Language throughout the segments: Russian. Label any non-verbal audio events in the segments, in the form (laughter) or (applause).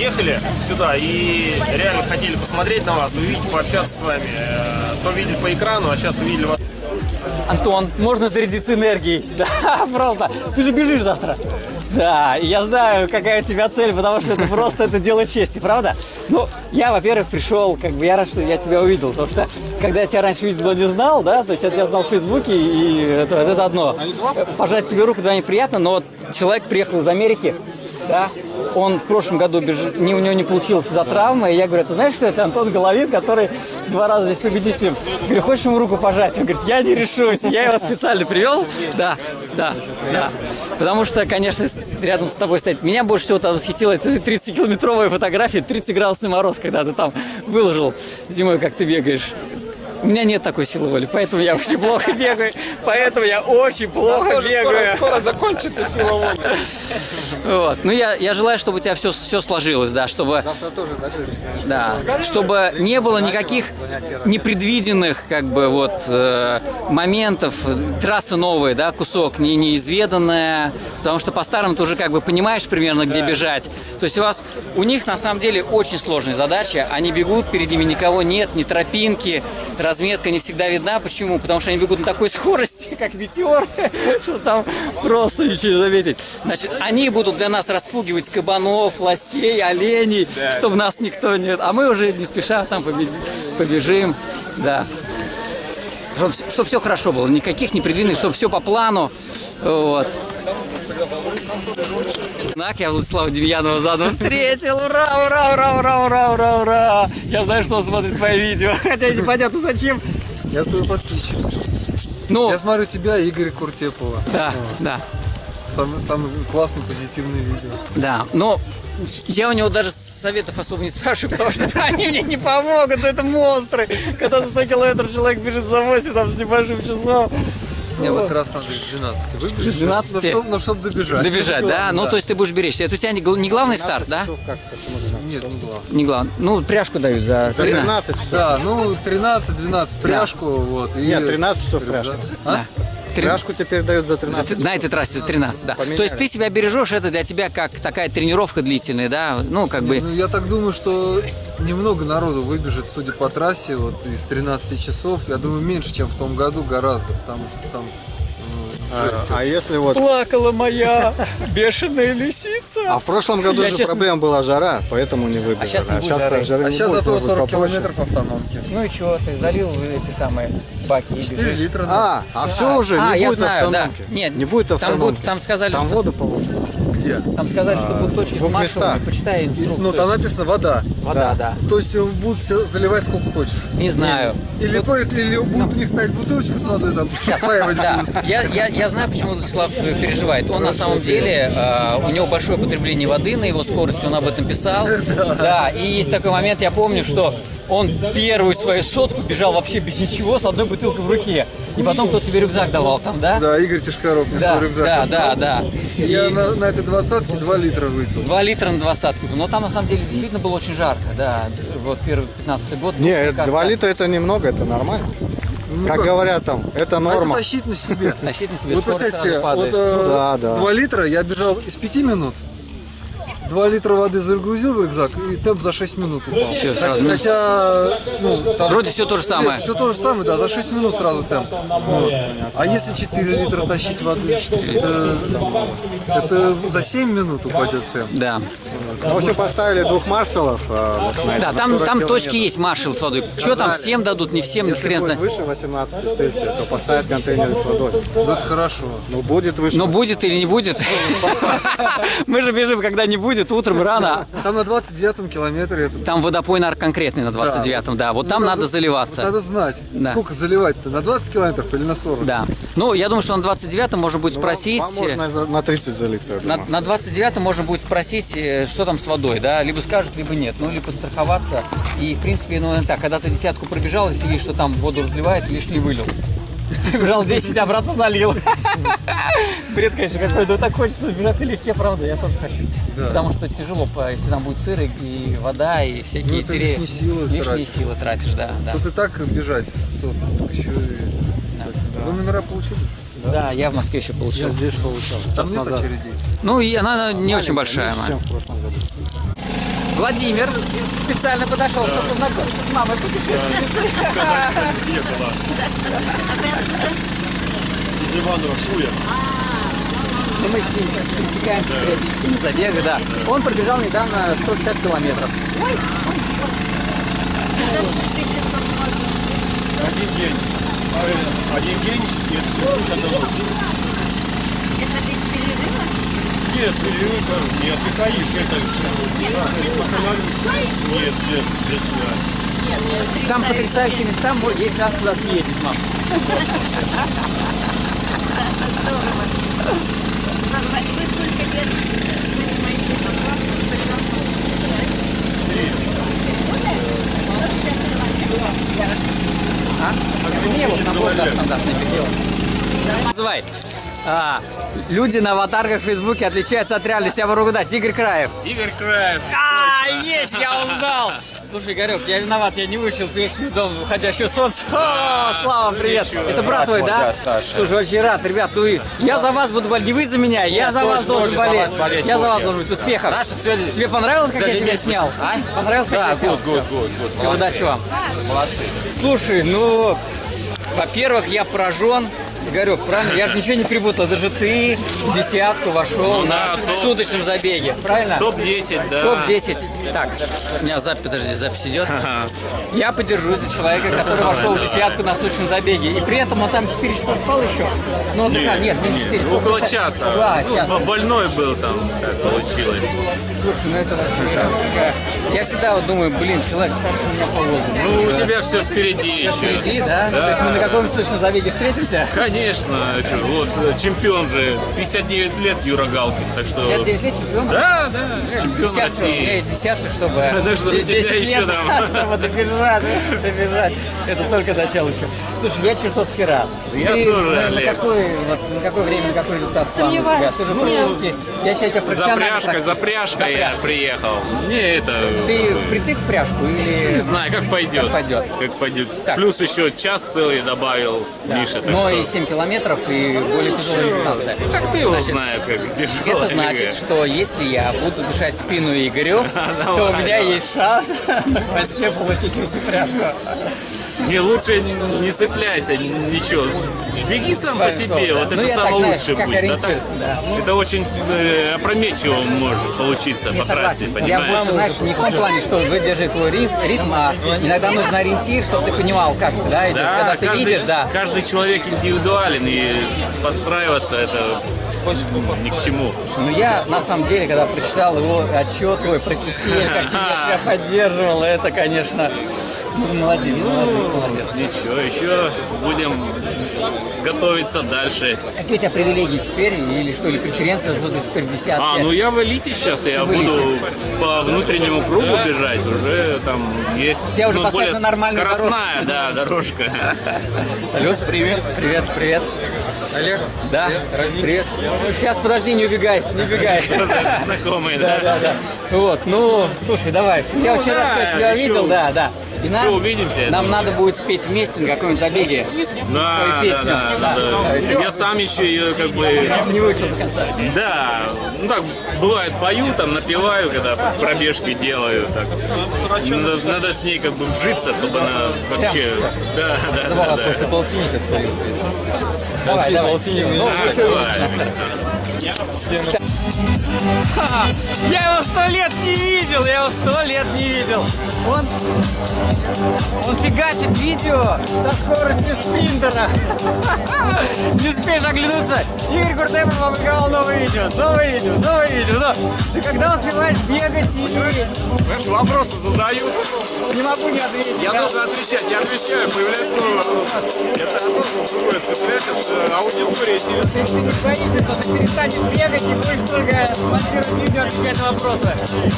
ехали сюда и реально хотели посмотреть на вас, увидеть, пообщаться с вами. Э, То видели по экрану, а сейчас увидели вас. Антон, можно зарядиться энергией. (laughs) Да, просто. Ты же бежишь завтра. Да, я знаю, какая у тебя цель, потому что это просто это дело чести, правда? Ну, я, во-первых, пришел, как бы я рад, что я тебя увидел, потому что когда я тебя раньше видел, не знал, да, то есть я тебя знал в Фейсбуке, и это, это одно. Пожать тебе руку, да, неприятно, но вот человек приехал из Америки, да, он в прошлом году беж... не, у него не получилось из-за травмы, и я говорю, ты знаешь, что это Антон Головин, который два раза здесь победителем. Говорю, хочешь ему руку пожать? Он говорит, я не решусь. Я его специально привел. Да, да, да. Потому что, конечно, рядом с тобой стоять. Меня больше всего там восхитила эта 30-километровая фотография, 30 градусный мороз, когда ты там выложил зимой, как ты бегаешь. У меня нет такой силы воли, поэтому я очень плохо (laughs) бегаю. Поэтому я очень плохо бегаю. Скоро закончится сила воли. Вот. Ну, я, я желаю, чтобы у тебя все, все сложилось, да, чтобы... Да, чтобы не было никаких непредвиденных, как бы, вот, э, моментов, трасса новая, да, кусок, не, неизведанная, потому что по-старому ты уже, как бы, понимаешь примерно, где бежать. То есть у вас, у них, на самом деле, очень сложная задача, они бегут, перед ними никого нет, ни тропинки, разметка не всегда видна. Почему? Потому что они бегут на такой скорости, (laughs) как метеор, что там просто ничего не заметить. Значит, они будут для нас распугивать кабанов, лосей, оленей, чтобы нас никто не... А мы уже не спеша там побежим, да. Чтобы, все хорошо было, никаких непредвиденных, чтобы все по плану. Вот. Знак я Владислава Демьянова заново встретил. Ура, ура, ура, ура, ура, ура, ура. Я знаю, что он смотрит мои видео, (laughs) хотя непонятно зачем. Я твой подписчик. Ну, Я смотрю тебя и Игоря Куртепова. да, да. Самый, самый классный, позитивный видео. Да, но я у него даже советов особо не спрашиваю, потому что (laughs) они мне не помогут, это монстры. Когда за 100 километров человек бежит за 8, там, с небольшим часов. Мне вот раз надо из 12 выбежать. 12? Ну, чтоб- ну, чтобы добежать. Добежать, да? Ну, то есть ты будешь беречься. Это у тебя не, гл- не главный старт, да? Нет, не главное. Не главный. Ну, пряжку дают за, За 13. 13 Да, ну 13-12 пряжку, вот. И... Нет, 13 часов пряжка. А? Пряжку теперь дают за За 13 т- На этой трассе за 13, да. Поменяли. То есть ты себя бережешь, это для тебя как такая тренировка длительная, да? Ну, как бы... Ну, я так думаю, что немного народу выбежит, судя по трассе, вот из 13 часов. Я думаю, меньше, чем в том году гораздо, потому что там ну. А, а если вот... Плакала моя бешеная лисица. А в прошлом году Я, же честно- проблема была жара, поэтому не выбежали. А щас не будет жары. так жары А сейчас будет, зато может быть, 40 побольше. километров автономки. Ну и что, ты залил эти самые баки и 4 бежишь? литра. да. А, а все уже, а, не будет знаю, да. автономки. Нет, не будет там автономки. будут- там сказали, Там что- воду положено. Где? Там сказали, что будут точки с местах. Почитай инструкцию. Ну, там написано вода. Вода, да. То есть э, будут все заливать сколько хочешь. Не знаю. Или, по- или будут у них стоять бутылочка с водой, там осваивать Да, я, я, я знаю, почему э, переживает. Он на самом деле, э, у него большое потребление воды на его скорости, он об этом писал. (laughs) Да, и есть такой момент, я помню, что он первую свою сотку бежал вообще без ничего, с одной бутылкой в руке. И потом кто тебе рюкзак давал там, да? Да, Игорь Тишкаров мне да, свой рюкзак да, да, да. Я И на, на этой двадцатке 2 литра выпил. Два литра на двадцатку. Но там на самом деле действительно было очень жарко, да. Вот первый 15 год. Не, ну, это как-то 2 литра это немного, это нормально. Ну, как, говорят там, это А норма. это тащить на себе. (laughs) Тащить на себе Вот падает. вот Ну да, да. 2 литра я бежал из 5 минут. 2 литра воды загрузил в рюкзак и темп за 6 минут упал. Хотя- сразу. Хотя, ну, там... Вроде всё то же самое. Все то же самое, да, за 6 минут сразу темп. Вот. А если 4 литра тащить воды, это, это за 7 минут упадет темп. Да. В общем, поставили двух маршалов. а, вот Да, там, 40 там точки есть, маршал с водой. Что там, всем дадут, не всем, Если хрен будет знает. выше 18 Цельсия, то поставят контейнеры с водой. Ну, это хорошо. Ну, будет выше. Но будет или не будет? Мы же бежим, когда не будет, утром рано. Там на 29-м километре Там водопой, наверное, конкретный на 29-м, да. Вот там Ну, надо заливаться. надо знать, сколько заливать-то, на 20 километров или на 40? Да. Ну, я думаю, что на 29-м можно будет Ну, спросить... Можно на 30 залиться, На, думаю. на 29-м можно будет спросить, э, что там с водой, да, либо скажут, либо нет, ну, либо страховаться. И, в принципе, ну, так, когда ты десятку пробежал, если видишь, что там воду разливает, лишь ли вылил. Бежал 10, обратно залил. Бред, конечно, какой, но так хочется бежать налегке, правда, я тоже хочу. Да. Потому что тяжело, если там будет сыр и, вода, и всякие Ну, это лишние силы Лишние тратишь. силы тратишь, да, да. Тут и так бежать сотку, так еще и... Вы номера получили? Да, я в Москве еще получил. Я здесь получал. Там нет назад. очередей. Ну, и она не очень большая. Владимир специально подошел, чтобы познакомиться с мамой путешественницей. Где была? Из Иванова Шуя. Ну, мы с ним пересекаемся периодически на забегах, да. Он пробежал недавно 160 километров. Один день. Один день и это? Нет, перерыва, не отдыхаешь, это Нет, без сна. Нет, без, без сна. Там потрясающие места, есть раз туда съездить, мам. Здорово. Вы сколько лет занимаетесь спортом? А? Не, вот набор да, стандартный бегал. Называй. А, люди на аватарках в Фейсбуке отличаются от реальности. Я могу дать. Игорь Краев. Игорь Краев. А, есть, я узнал. Слушай, Игорек, я виноват, я не вышел песню «Дом уходящего солнца». О, Слава, привет. Это брат твой, да? Слушай, очень рад, ребят. Ну, я за вас буду болеть. Не вы за меня, я за вас должен болеть. Я за вас должен быть. Успехов. Тебе понравилось, как я тебя снял? Понравилось, как я снял? год. Всего удачи вам. Слушай, ну, во-первых, я поражен. Игорек, правильно? Я же ничего не перепутал. Даже ты в десятку вошел Ну на да, топ. суточном забеге. Правильно? Топ-10, да. Топ-10. Так, у меня запись, подожди, запись идет. Я подержусь за человека, который вошел в десятку на суточном забеге. И при этом он там 4 часа спал еще. Ну, вот такая, нет, не 4. сколько? Около часа. Да, Ну, час. Больной был там, так получилось. Слушай, ну это вообще... Я всегда вот думаю, блин, человек старше меня по возрасту. Ну, у тебя все впереди еще. Впереди, да? То есть мы на каком-нибудь суточном забеге встретимся? Конечно, что, вот э, чемпион же, 59 лет Юра Галкин, так что... 59 лет чемпион? Да, да, чемпион Десятку, у меня России. есть десятка, чтобы (laughs) Да что, тебя 10 еще там. (laughs) чтобы добежать, добежать. Это только начало еще. Слушай, я чертовски рад. Я Ты тоже, на, на Олег. какой, вот, на какой время, на какой результат тебя? Ты же практически, я считаю тебя За профессиональным пряжкой, за трактористом. пряжкой я приехал. Не это... Ты впритык в пряжку или... Не знаю, как пойдет. Как пойдет. Как пойдет. Так. Плюс еще час целый добавил Миша. так Но что- и 7 километров, и более тяжелая дистанция. Так ты его Значит, знаю, как тяжело. Это значит, что если я буду дышать спину Игорю, (laughs) то у меня есть шанс (laughs) на хвосте получить пряжку. Не, лучше не- цепляйся, ничего. Беги сам по себе, сором, вот да. это Ну, так, самое знаешь, лучшее будет. Да так- да. Это очень э, опрометчиво может получиться Не по трассе, согласен. Я понимаешь? больше, знаешь, не в том плане, что выдержит твой ритм, ритм, а иногда нужен ориентир, чтобы ты понимал, как ты, да, идешь. Когда ты каждый, видишь, да. каждый человек индивидуален, и подстраиваться это ни к чему. Ну я, на самом деле, когда прочитал его отчет твой про как (laughs) себе тебя поддерживал, это, конечно, ну, молодец, молодец, молодец. Ничего, еще будем готовиться дальше. Какие у тебя привилегии теперь, или что, или преференция, что ты теперь в десятке? А, ну я в элите сейчас, я В элите. буду по внутреннему кругу бежать, уже там есть Тебя уже ну, более на нормальную скоростная, да, дорожка. Салют. Привет. Привет, привет. Олег. Да. Привет. Сейчас, подожди, не убегай, не убегай. (laughs) Знакомые, Да, да? да, да. Вот, ну, слушай, давай. Я очень рад, что тебя видел, да, да. И нам, еще увидимся, Нам думаю. надо будет спеть вместе на какой-нибудь забеге. Да, Твою да, песню. да, Да, да. Я сам еще ее как бы, Не выучил до конца. да, ну так, бывает, пою, там, напеваю, когда пробежки делаю, так. Надо, надо с ней как бы вжиться, чтобы она вообще, да, да, да, да. полтинника спалил. Давай, давай. Ну, А, еще на старте. Ха, Я его сто лет не видел, я его сто лет не видел. Он, он фигачит видео со скоростью спринтера. (laughs) Не успеешь оглянуться. Игорь Куртемов опубликовал новое видео, новое видео, новое видео. Но ты когда успеваешь бегать и Вопросы задаю. не могу не ответить. Я должен отвечать. Я отвечаю, появляется новый вопрос. Это я должен другое цеплять, это аудитория Ты интересуется. не боишься, что ты перестанешь бегать и будешь только монтировать видео, отвечать на вопросы.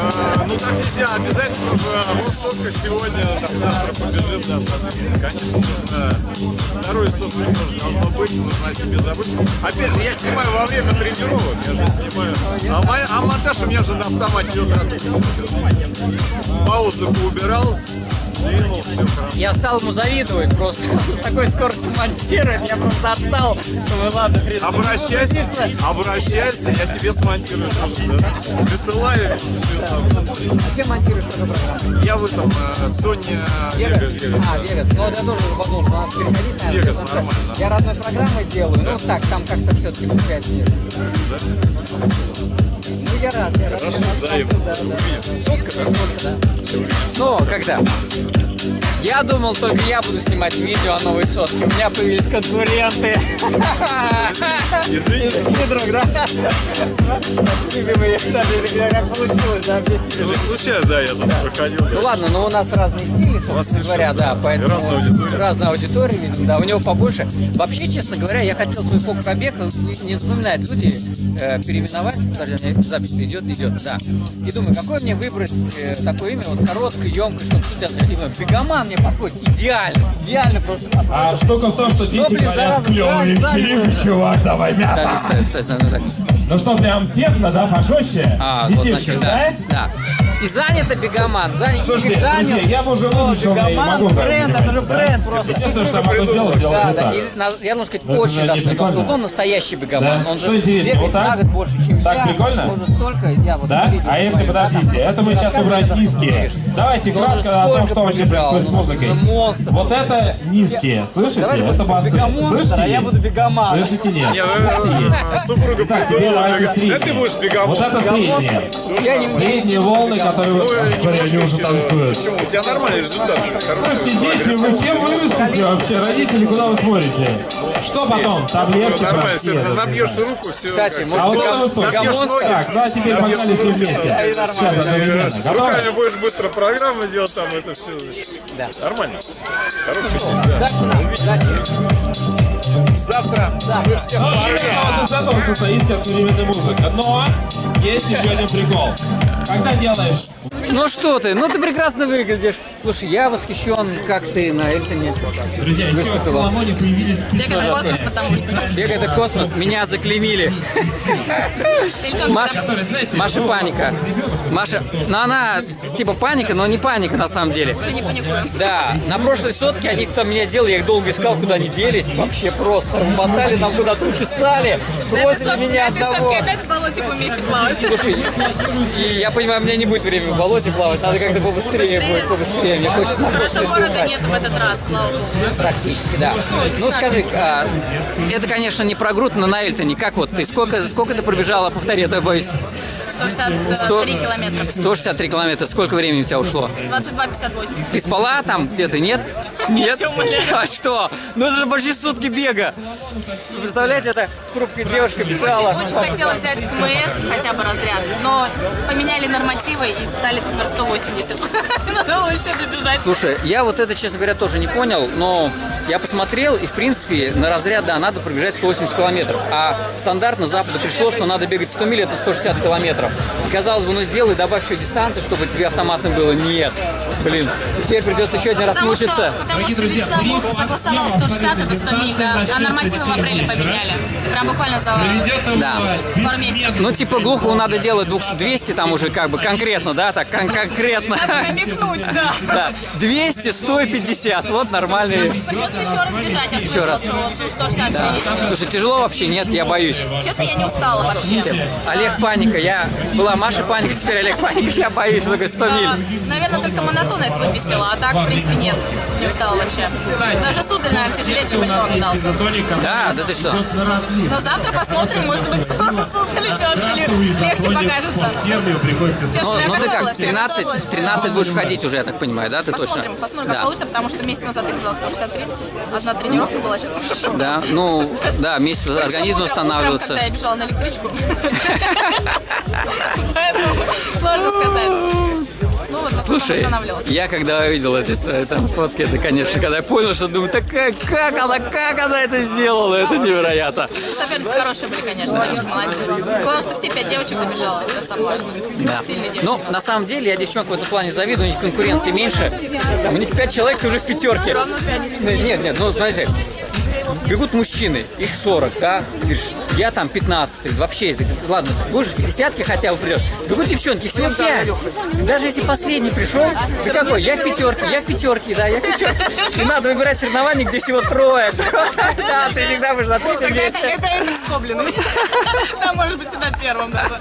А, ну так нельзя, обязательно нужно вот сотка сегодня, завтра побежим, да, соответственно. Конечно, нужно здоровье собственное тоже должно быть, нужно о себе забыть. Опять же, я снимаю во время тренировок, я же снимаю. А, моя- а монтаж у меня же на автомате идет паузы поубирал, сдвинул, все хорошо. Я стал ему завидовать просто. (laughs) С такой скоростью монтирует, я просто отстал. Думаю, ладно, в принципе, Обращайся, обращайся, я тебе смонтирую тоже, да? Присылаю, все там. А чем монтируешь программу? Я в этом, э, Sony Vegas, Vegas. А, Вегас. Ну, я тоже подумал, надо переходить, наверное. Что нормально. Я родной программой делаю, ну так, там как-то все-таки получается нет. Ну, я рад, я рад. Хорошо, взаимно. да, да. Сотка, да? Ну, когда? Я думал, только я буду снимать видео о новой сотке. У меня появились конкуренты. Извини. Извини, друг, да? Как получилось, да, вместе Ну, случайно, да, я тут проходил. Ну ладно, но у нас разные стили, собственно говоря, да, поэтому... Разная аудитория. Разная аудитория, видимо, да, у него побольше. Вообще, честно говоря, я хотел свой фок пробег, не, запоминают люди, э, переименовать, подожди, у меня запись идет, идет, да. И думаю, какое мне выбрать э, такое имя, вот короткое, емкое, чтобы судья думаю, Бегоман мне подходит идеально, идеально просто. А штука в том, что дети блин, говорят клевые вечеринки, чувак, давай Да, мясо. листай, листай, ну так. Ну что, прям техно, да, пожестче? А, вот, Детишки, значит, да? да. И занято Бегоман, занят, Слушайте, занят. друзья, я бы уже не Бегоман, могу бренд, так это же понимать, да? бренд просто. Единственное, что я могу сделать, сделать Да, вот да, так. и на- я должен сказать, Ну, это очень прикольно. Он настоящий бегоман. Да? Он Что же бегает вот так? на год больше, чем Так я. прикольно? Уже столько, я вот Да? видел, А если, подождите, это мы сейчас рассказывали, убрать низкие. Давайте же кратко о том, что вообще происходит с музыкой. Вот это низкие, слышите? Это басы. а Слышите? я буду бегоман. Слышите, нет? Не, ну, супруга Так, теперь давайте говорит, да ты средние. будешь бегом. Вот это средние. Я не Средние волны, которые Ну, смотри, они уже танцуют. Почему? У тебя нормальный результат. Слушайте, дети, вы всем вывесите вообще? Родители, куда вы смотрите? Что потом? Таблетки Нормально, все, набьешь руку, все. Кстати, А вот это вы набьешь ноги, Так, ну а теперь погнали все вместе. Сейчас, одновременно. Готовы? Руками будешь быстро программы делать, там это все. Да. Нормально. Хороший день, да. Завтра мы все Ну, именно вот из этого состоит вся современная музыка. Но есть еще один прикол. Когда делаешь Ну что ты, ну ты прекрасно выглядишь. Слушай, я восхищен, как ты на Эльтоне. Друзья, еще в. Соломоне появились Бег это космос, потому что... Бег это космос, меня заклеймили. Маша, Маша паника. Маша, ну она типа паника, но не паника на самом деле. Уже не паникуем. Да, на прошлой сотке они там меня сделали, я их долго искал, куда они делись. Вообще просто мотали нам куда-то учесали, бросили меня одного. опять в болоте вместе плавать. Слушай, и я понимаю, у меня не будет времени в болоте плавать, надо как-то побыстрее будет, побыстрее. Мне хочется прошлой города нет в этот раз, слава богу. Практически, да. Ну скажи, а, это, конечно, не про груд, но на Эльтоне. Как вот ты? Сколько, сколько ты пробежала? Повтори, то я боюсь. 163 километра. 163 километра. Сколько времени у тебя ушло? 22,58. Ты спала там где-то, нет? (laughs) Нет? (laughs) А что? Ну это же почти сутки бега. Вы представляете, это хрупкая девушка бежала. Очень хотела взять КМС, хотя бы разряд, но поменяли нормативы и стали теперь 180. Надо было еще добежать. Слушай, я вот это, честно говоря, тоже не понял, но я посмотрел, и, в принципе, на разряд, да, надо пробежать 180 километров. А стандартно Запада пришло, что надо бегать 100 миль, это 160 километров. Казалось бы, ну сделай, добавь еще дистанцию, чтобы тебе автоматно было. Нет. Блин, теперь придется еще один раз Потому что, мучиться. потому что Вячеслав Волков согласовал 160 это 100 миль, да, а нормативы в апреле поменяли. Прям буквально за Да. пару месяцев. Ну, типа, глухову надо делать двух- 200 там уже как бы конкретно, да, так кон- конкретно. Надо намекнуть, да. Да, 200, 150, вот нормальные. Придется еще раз бежать, я Еще раз. что вот 160 Да. Слушай, тяжело вообще? Нет, я боюсь. Честно, я не устала вообще. Олег Паника, я была Маша Паника, теперь Олег Паника, я боюсь, что такое 100 миль. А, Наверное, только монотонность выписала, а так, в принципе, нет. Не устала вообще. Даже сударь, наверное, тяжелее, чем Эльтон дался. Да, да ты что? Но завтра посмотрим, может быть, сударь еще вообще ле- легче покажется. Ну, ну ты как, готовилась, в я 13, готовилась. в 13 будешь входить уже, я так понимаю, да, ты точно? Посмотрим, посмотрим, как Да. получится, потому что месяц назад я бежала 163. Одна тренировка была сейчас. Да, ну, да, месяц организм Утром, восстанавливается. когда я бежала на электричку. (laughs) Поэтому сложно сказать. Ну вот, Слушай, я когда увидел эти э, там фотки, это, конечно, когда я понял, что думаю, так как, как она, как она это сделала, это невероятно. Соперницы хорошие были, конечно, молодцы. Главное, что все пять девочек добежала, это самое важное. Да. Ну, на самом деле, я девчонок в этом плане завидую, у них конкуренции меньше. У них пять человек, уже в пятерке. Равно пять. Нет, нет, ну, смотри, бегут мужчины, их 40, да, ты говоришь, я там 15 вообще, ты, ладно, будешь в десятке хотя бы придешь. Бегут девчонки, всего 5. Даже если последний пришел, ты какой, я в пятерке, я в пятерке, да, я в пятерке. И надо выбирать соревнования, где всего трое. (laughs) Да, ты всегда будешь на третьем месте. Скоблин. Там (laughs) может быть всегда первым даже.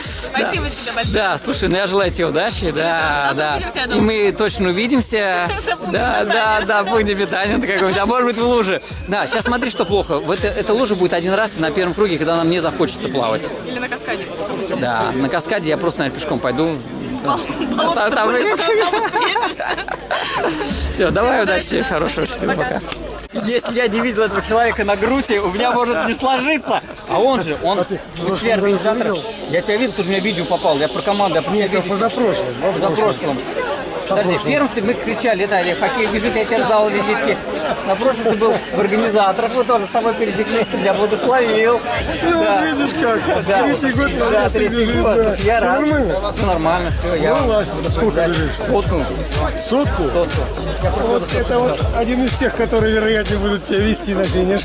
Спасибо тебе большое. Да, слушай, ну я желаю тебе удачи, да, да. И мы точно увидимся. (laughs) Да, да, да, пункте питания какой-нибудь, а может быть в луже. Да, сейчас смотри, что плохо. В это, эта лужа будет один раз на первом круге, когда нам не захочется плавать. Или на каскаде. Да, на каскаде я просто, наверное, пешком пойду. Все, давай удачи, хорошего, счастливо, пока. Если я не видел этого человека на груди, у меня может не сложиться. А он же, он в числе организаторов. Я тебя видел, же у меня видео попал. Я про команду, я про тебя видео. позапрошлым. За прошлым. Подожди, в первом ты мы кричали, да, или хоккей бежит, я тебе раздал визитки. На прошлом ты был в организаторах, мы тоже с тобой пересеклись, ты меня благословил. Ну, Да. вот видишь как. Да, Третий год да, назад ты третий бежишь, год. да. Я Всё рад. нормально? Все нормально, все. Я Ну ладно, сколько Да, бежишь? Сотку. Сотку? Сотку. Вот это вот один из тех, которые, вероятнее, будут тебя вести на финиш.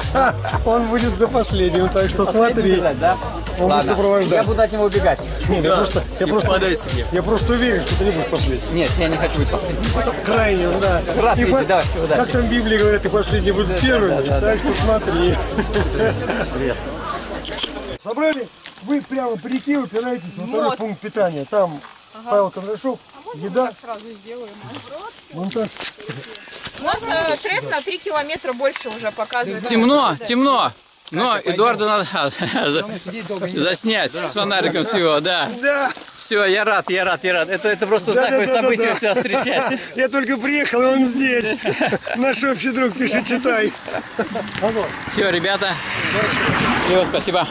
(laughs) Он будет за последним, так что смотри. да? Он будет Ладно. сопровождать. Я буду от него убегать. Нет, я просто, я просто, я просто уверен, что ты не будешь последним. Нет, я не хочу быть последним. Крайним, да. Рад И видеть, по- да, всего удачи. Как там в Библии говорят, и последние будут первыми, так что смотри. Собрали? Вы прямо по реке упираетесь во второй пункт питания. Там Павел Кондрашов, еда. Сразу сделаем. Вон так. У нас э, трек на 3 километра больше уже показывает. Темно, темно. Но Эдуарду надо заснять с фонариком всего, да. Да, Все, я рад, я рад, я рад. Это, это просто Да, знаковое да, да, событие да, да. всегда встречать. (laughs) я только приехал, и он здесь. Наш общий друг пишет, читай. Все, ребята. Всего спасибо.